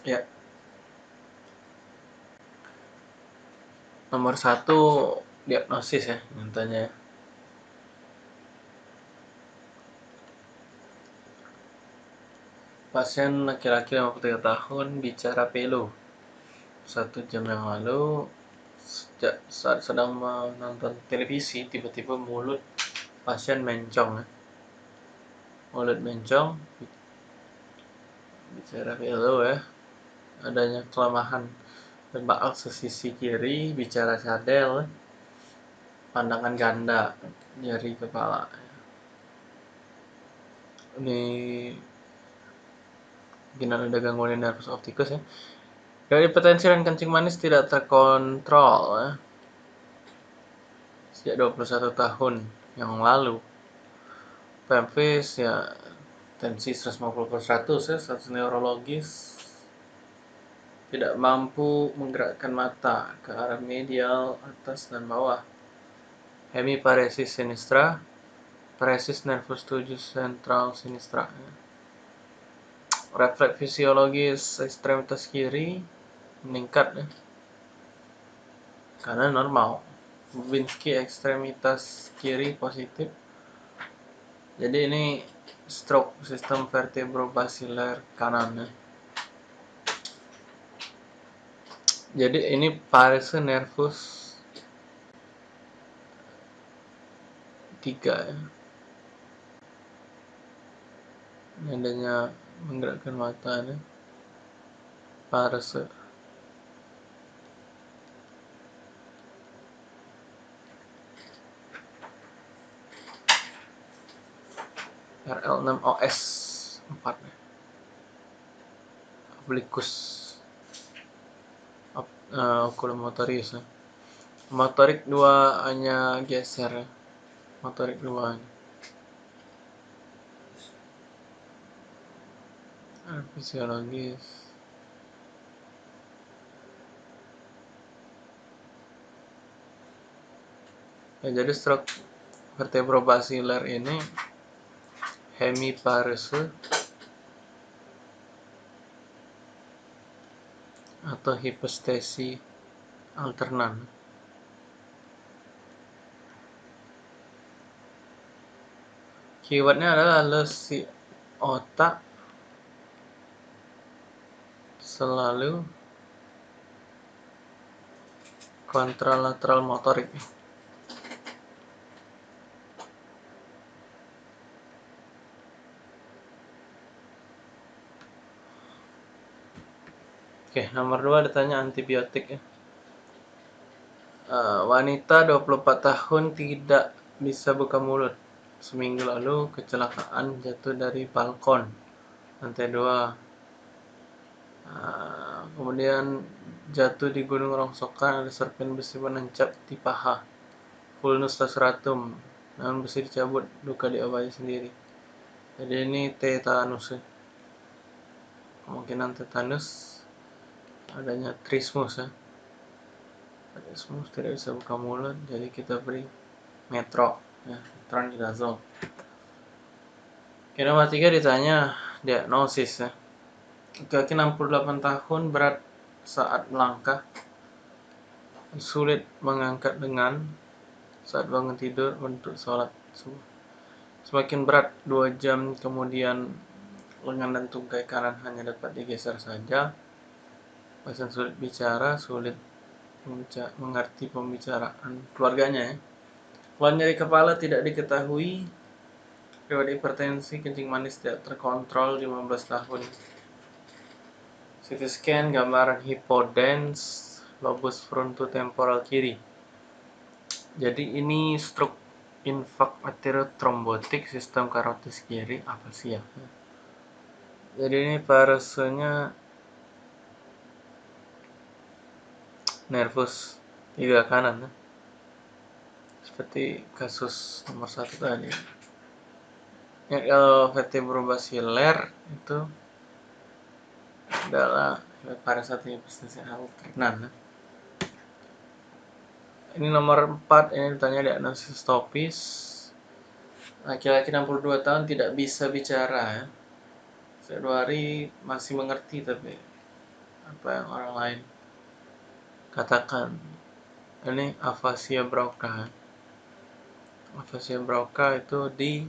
Ya. Nomor satu diagnosis ya, contohnya. Pasien laki-laki 53 tahun bicara pelo. Satu jam yang lalu, sejak saat sedang menonton televisi, tiba-tiba mulut pasien mencong. Ya. Mulut mencong, bicara pelo ya. Adanya kelemahan baal sesisi kiri, bicara cadel, pandangan ganda, nyeri kepala. Ini mungkin ada gangguan nervus optikus ya. Dari hipertensi dan kencing manis tidak terkontrol ya. Sejak 21 tahun yang lalu. PMV ya tensi 150 per 100 ya, status neurologis tidak mampu menggerakkan mata ke arah medial, atas dan bawah. Hemiparesis sinistra, paresis nervus 7 sentral sinistra. Refleks fisiologis ekstremitas kiri meningkat ya. karena normal Babinski ekstremitas kiri positif jadi ini stroke sistem vertebrobasilar kanan ya. Jadi ini parese nervus 3 ya. adanya menggerakkan mata nih parase RL6OS 4 nih. oblikus uh, oculomotoris ya. motorik dua hanya geser ya. motorik dua fisiologis ya jadi stroke vertebrobasilar ini hemiparese atau hipostesi alternan? Keywordnya adalah lesi otak selalu kontralateral motorik Oke, nomor 2 ditanya antibiotik ya. Uh, wanita 24 tahun tidak bisa buka mulut. Seminggu lalu kecelakaan jatuh dari balkon lantai 2 Ah, kemudian jatuh di gunung rongsokan ada serpian besi menancap di paha vulnus tasratum namun besi dicabut duka diobati sendiri jadi ini tetanus ya. kemungkinan tetanus adanya trismus ya. Trismus tidak bisa buka mulut jadi kita beri metro ya metronidazole Oke, nomor tiga ditanya diagnosis ya. Kaki 68 tahun berat saat melangkah. Sulit mengangkat dengan saat bangun tidur untuk sholat subuh. Semakin berat 2 jam kemudian lengan dan tungkai kanan hanya dapat digeser saja pasien sulit bicara sulit mengerti pembicaraan keluarganya ya. Keluhan nyeri kepala tidak diketahui riwayat hipertensi kencing manis tidak terkontrol 15 tahun CT scan gambaran hipodens lobus frontotemporal kiri. Jadi ini stroke infak trombotik sistem karotis kiri apa sih ya? Jadi ini parasenya nervus tiga kanan ya. seperti kasus nomor satu tadi. Ya, kalau vertebrobasiler itu adalah pada ini bisnis alternan ini nomor 4 ini ditanya diagnosis topis laki-laki 62 tahun tidak bisa bicara ya Februari masih mengerti tapi apa yang orang lain katakan ini afasia Broca. Afasia Broca itu di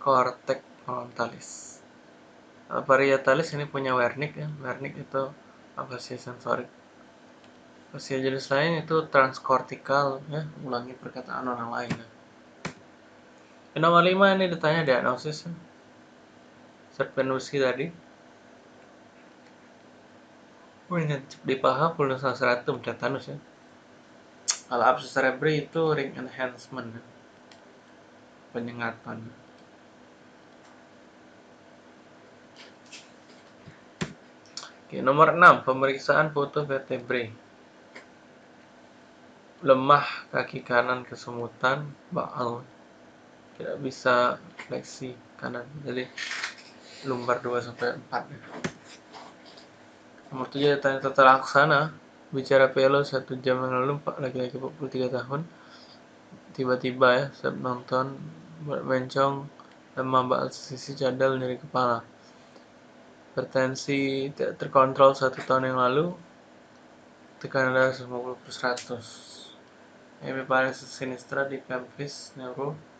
kortek frontalis. Parietalis ini punya Wernicke ya. Wernicke itu afasia sensorik. Afasia jenis lain itu transkortikal ya ulangi perkataan orang lain ya. nomor 5 ini ditanya diagnosis ya. Serpenusi tadi di paha pulus stratum tetanus ya. Kalau abscess cerebri itu ring enhancement ya. penyengatan. Oke, nomor 6 pemeriksaan foto vertebrae. Lemah kaki kanan kesemutan, baal. Tidak bisa fleksi kanan. Jadi lumbar 2 sampai 4 ya. Nomor 7 tanya tata laksana. Bicara pelo satu jam yang lalu, laki-laki 43 tahun. Tiba-tiba ya, saat nonton bencong lemah bak sisi cadel nyeri kepala. Hipertensi tidak terkontrol satu tahun yang lalu. Tekanan darah 50 per 100. Hemiparesis sinistra di pelvis neuro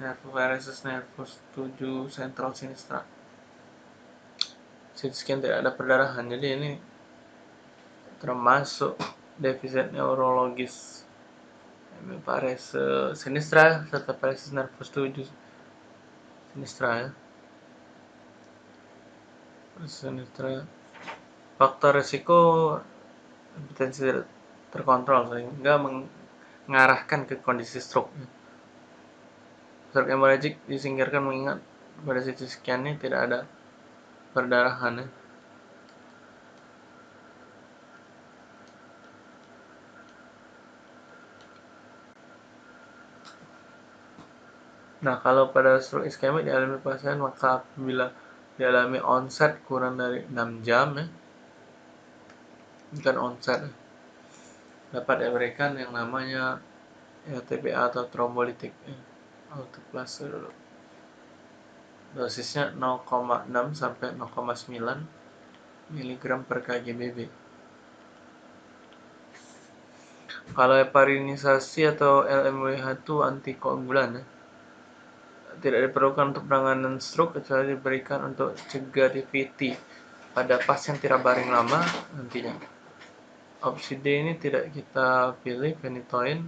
nervus varices nervus 7 central sinistra CT scan tidak ada perdarahan jadi ini termasuk defisit neurologis. Parese sinistra serta paresis nervus 7 sinistra ya. Sinistra. Faktor resiko hipertensi tidak terkontrol sehingga mengarahkan ke kondisi stroke stroke hemorrhagic disingkirkan mengingat pada CT scan ini tidak ada perdarahan ya. Nah, kalau pada stroke iskemik dialami pasien maka apabila dialami onset kurang dari 6 jam ya, bukan onset ya, dapat diberikan yang namanya ya, TPA atau trombolitik ya, autoplase dulu dosisnya 0,6 sampai 0,9 mg per kgbb kalau heparinisasi atau LMWH itu antikoagulan ya. tidak diperlukan untuk penanganan stroke kecuali diberikan untuk cegah DVT pada pasien tidak baring lama nantinya. Opsi D ini tidak kita pilih phenytoin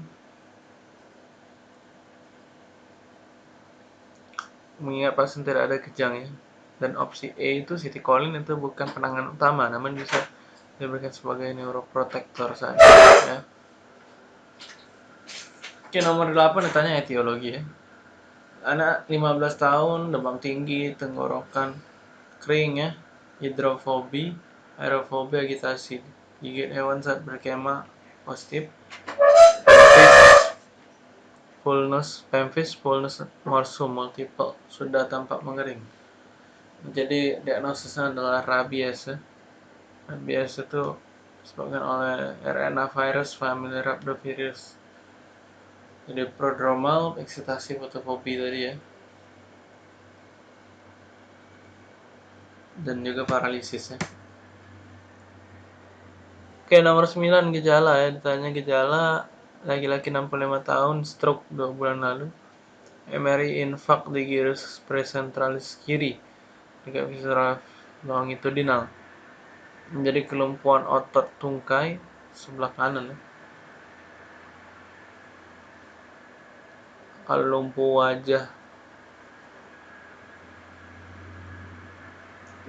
mengingat pasien tidak ada kejang ya. Dan opsi E itu citicoline itu bukan penanganan utama namun bisa diberikan sebagai neuroprotector saja ya. Oke nomor 8 ditanya etiologi ya. Anak 15 tahun demam tinggi tenggorokan kering ya hidrofobi aerofobi agitasi. Gigit hewan saat berkemah positif fullness pemphigus fullness morsum multiple sudah tampak mengering. Jadi diagnosisnya adalah rabies. Ya. Rabies itu disebabkan oleh RNA virus family rhabdovirus. Jadi prodromal, eksitasi, fotofobi tadi ya. Dan juga paralisis ya. Oke, nomor 9 gejala ya. Ditanya gejala laki-laki 65 tahun stroke 2 bulan lalu. MRI infak di gyrus presentralis kiri dekat visceral longitudinal menjadi kelumpuhan otot tungkai sebelah kanan kalau lumpuh wajah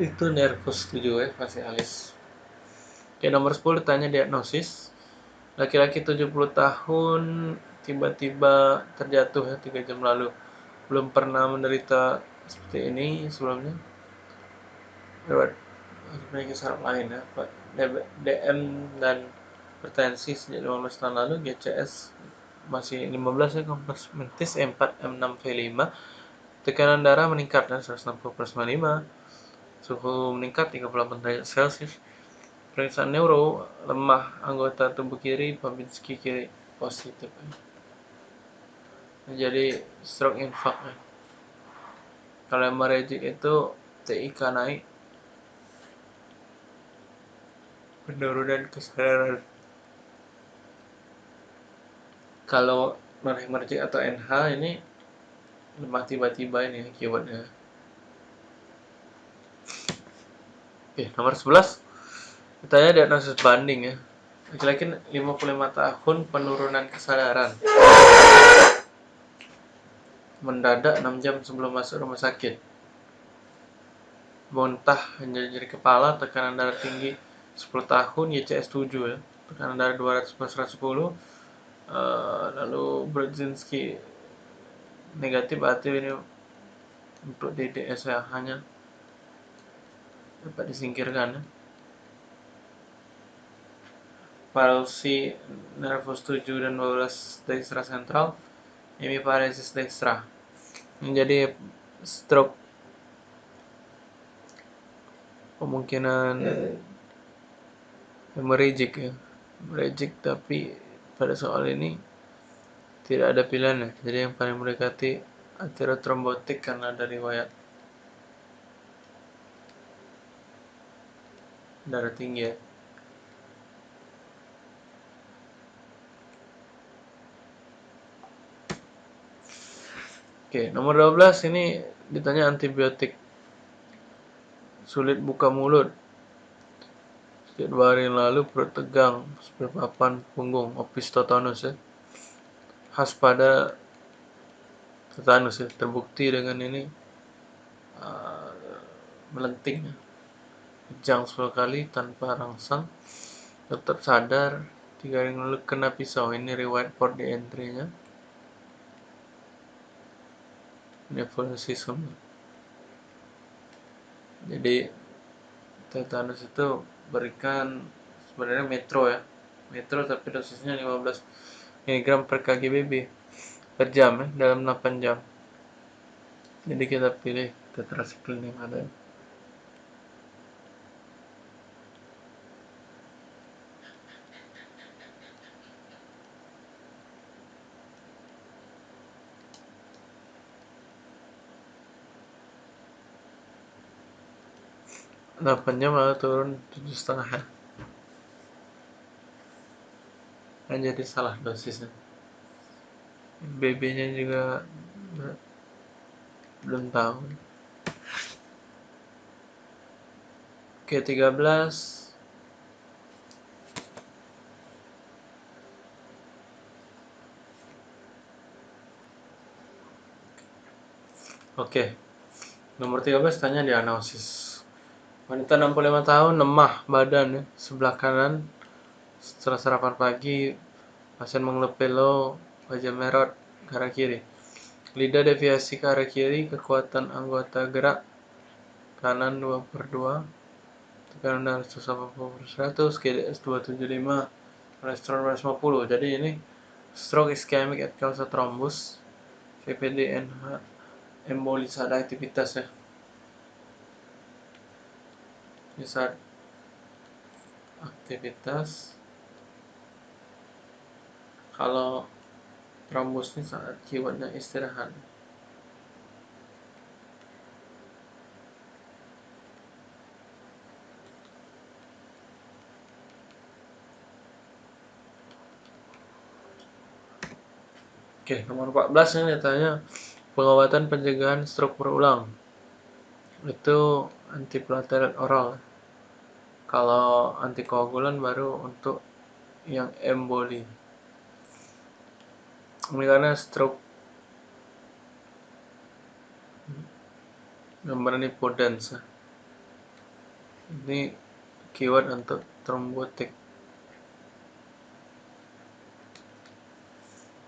itu nervus 7 ya facialis. Oke, nomor 10 tanya diagnosis Laki-laki 70 tahun tiba-tiba terjatuh ya 3 jam lalu. Belum pernah menderita seperti ini sebelumnya. Lewat memiliki saraf lain ya, Pak. DM dan hipertensi sejak 15 tahun lalu, GCS masih 15 ya, kompleks mentis M4, M6, V5. Tekanan darah meningkat ya, 160 per 95. Suhu meningkat 38 derajat Celcius Pemeriksaan neuro lemah anggota tubuh kiri Babinski kiri positif. Jadi stroke infark. Kalau hemorrhagic itu TIK naik penurunan kesadaran kalau emerging atau NH ini lemah tiba-tiba ini keywordnya oke nomor 11 ditanya diagnosis banding ya. Laki-laki 55 tahun penurunan kesadaran. Mendadak 6 jam sebelum masuk rumah sakit. Muntah hanya jadi kepala tekanan darah tinggi 10 tahun YCS 7 ya. Tekanan darah 200 per 110 uh, lalu Brzezinski negatif berarti ini untuk DDS ya hanya dapat disingkirkan ya. Palsi nervus 7 dan 12 dextra sentral hemiparesis dextra menjadi stroke kemungkinan hemorrhagic ya. hemorrhagic tapi pada soal ini tidak ada pilihan ya. Jadi yang paling mendekati aterotrombotik karena ada riwayat darah tinggi ya Oke, nomor 12 ini ditanya antibiotik. Sulit buka mulut. Sejak dua hari lalu perut tegang, papan punggung, opistotonus ya. Khas pada tetanus ya, terbukti dengan ini uh, melenting ya. Kejang 10 kali tanpa rangsang. Tetap sadar, tiga hari lalu kena pisau. Ini riwayat port di entry-nya. Nephrosis jadi tetanus itu berikan sebenarnya metro ya. Metro tapi dosisnya 15 mg per kgbb per jam ya dalam 8 jam. Jadi kita pilih tetracycline yang ada jam malah turun tujuh setengah. Ya kan jadi salah dosisnya. BB nya juga belum tahu. Oke 13 Oke, nomor 13 tanya diagnosis. Wanita 65 tahun, lemah badan ya, sebelah kanan. Setelah sarapan pagi, pasien mengeluh pelo, wajah merah ke arah kiri. Lidah deviasi ke arah kiri, kekuatan anggota gerak kanan 2 per 2. Tekanan darah 180 per 100, KDS 275, kolesterol 150. Jadi ini stroke ischemic at causa thrombus, VPD NH, embolis aktivitas ya saat aktivitas. Kalau trombus ini saat keywordnya istirahat. Oke, nomor 14 ini ditanya pengobatan pencegahan stroke berulang. Itu antiplatelet oral kalau antikoagulan baru untuk yang emboli. Ini karena stroke. Ini podens ini keyword untuk trombotik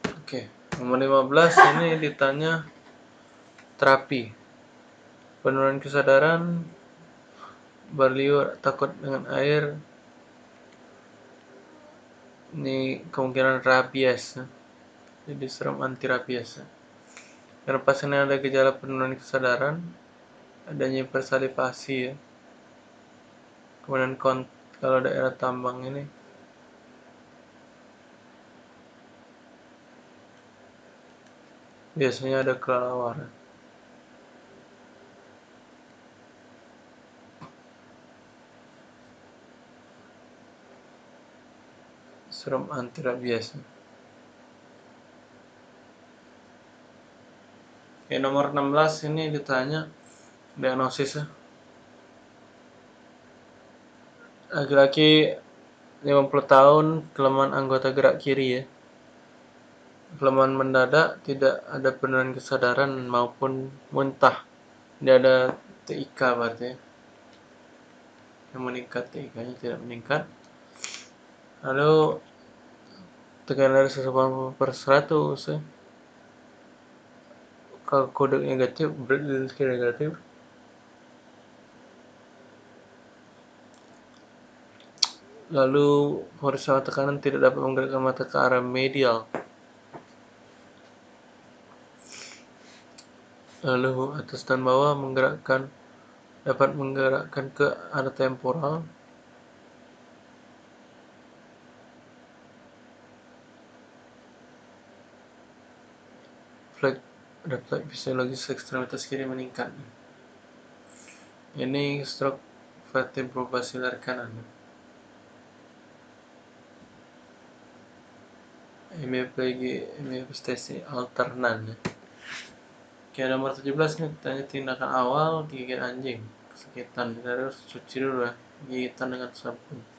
oke nomor 15 ini ditanya terapi. Penurunan kesadaran berliur takut dengan air. Ini kemungkinan rabies. Jadi serum anti rabies. Karena pasien ada gejala penurunan kesadaran adanya hipersalivasi ya. Kemudian kalau daerah tambang ini. Biasanya ada kelelawar serum anti rabies Oke, nomor 16 ini ditanya diagnosisnya. Laki-laki 50 tahun kelemahan anggota gerak kiri ya. Kelemahan mendadak tidak ada penurunan kesadaran maupun muntah. Tidak ada TIK berarti ya. yang meningkat TIK nya tidak meningkat lalu tekanan dari 180 per 100 ya kalau kode negatif berarti negatif. Lalu horizontal tekanan tidak dapat menggerakkan mata ke arah medial. Lalu atas dan bawah menggerakkan dapat menggerakkan ke arah temporal flag refleks fisiologis ekstremitas kiri meningkat. Ini stroke vertebrobasilar kanan. Hemiplegia hemipestesi alternan. Oke nomor 17 nih tanya tindakan awal gigit anjing. Kita harus cuci dulu ya. Gigitan dengan sabun